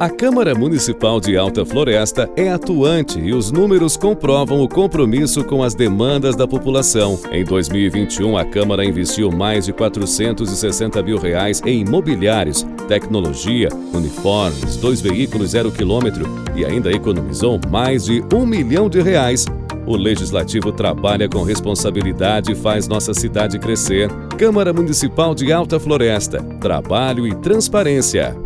A Câmara Municipal de Alta Floresta é atuante e os números comprovam o compromisso com as demandas da população. Em 2021, a Câmara investiu mais de 460 mil reais em imobiliários, tecnologia, uniformes, dois veículos zero quilômetro e ainda economizou mais de um milhão de reais o Legislativo trabalha com responsabilidade e faz nossa cidade crescer. Câmara Municipal de Alta Floresta. Trabalho e transparência.